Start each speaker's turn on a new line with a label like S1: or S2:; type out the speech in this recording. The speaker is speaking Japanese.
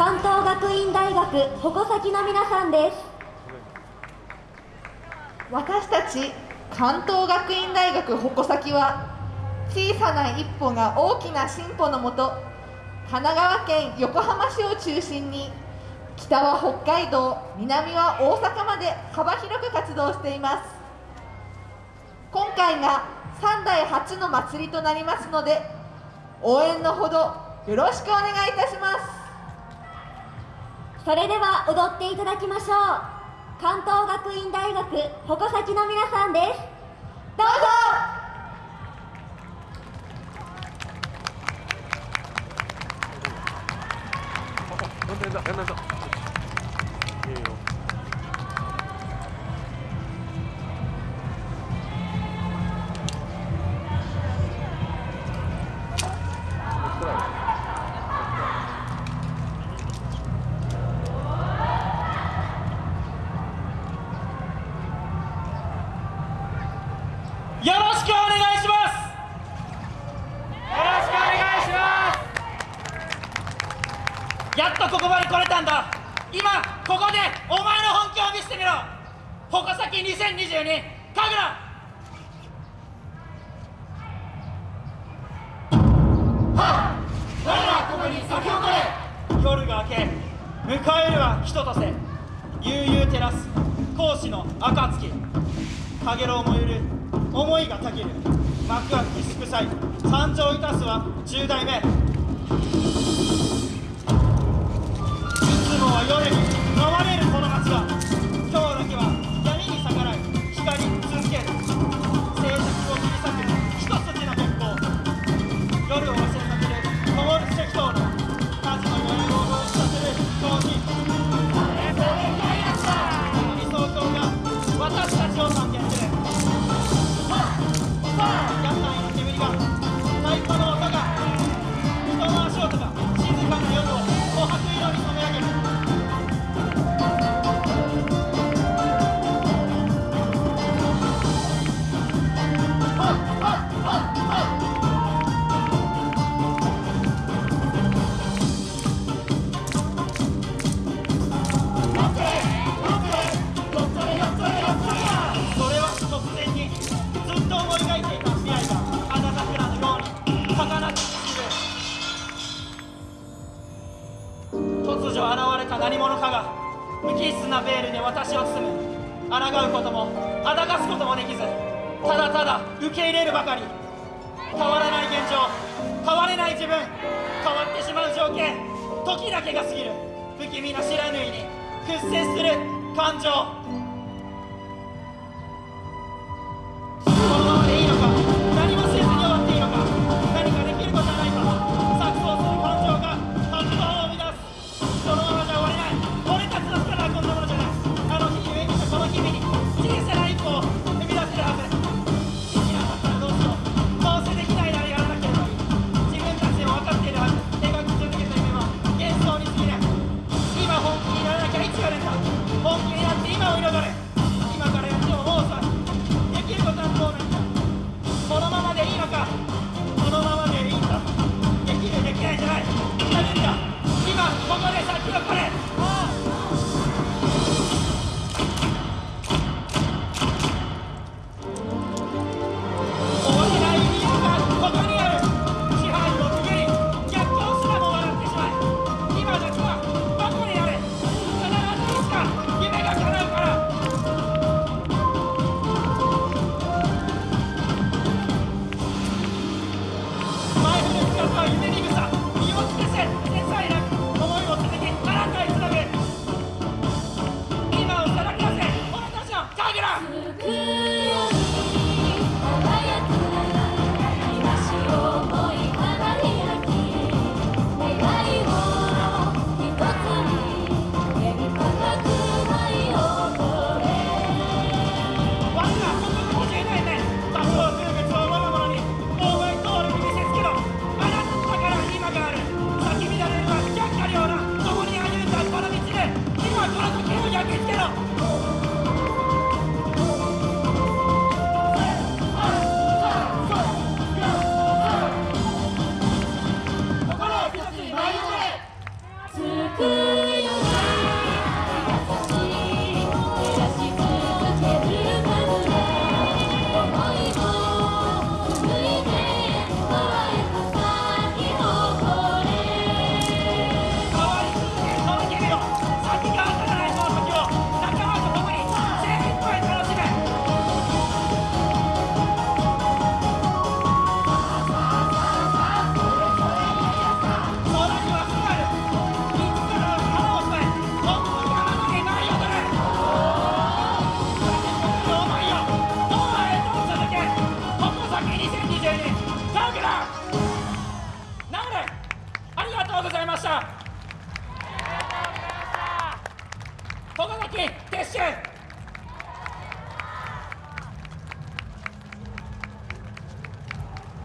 S1: 関東学院大学矛先の皆さんです。
S2: 私たち関東学院大学矛先は小さな一歩が大きな進歩のもと神奈川県横浜市を中心に北は北海道南は大阪まで幅広く活動しています。今回が3代初の祭りとなりますので応援のほどよろしくお願いいたします。
S1: それでは踊っていただきましょう関東学院大学矛先の皆さんですどうぞ
S3: 等等，等等等。哎呦。
S4: よよろしくお願いします。やっとここまで来れたんだ。今ここでお前の本気を見せてみろ。矛先2022神楽。夜が明け迎えるは人とせ。悠々照らす講師の暁。かげろうもゆる。思いがたぎる。幕開き祝祭。参上いたすは10代目。いつもは夜に。何者かが無機質なベールで私を包む。抗うこともあだかすこともできずただただ受け入れるばかり。変わらない現状変われない自分変わってしまう条件時だけが過ぎる。不気味な知らぬいに屈折する感情。